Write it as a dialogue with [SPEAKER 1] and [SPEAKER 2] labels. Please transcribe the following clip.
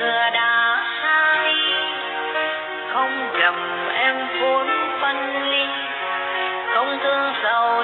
[SPEAKER 1] xưa đã sai không lầm em vốn phân ly. Không thương sầu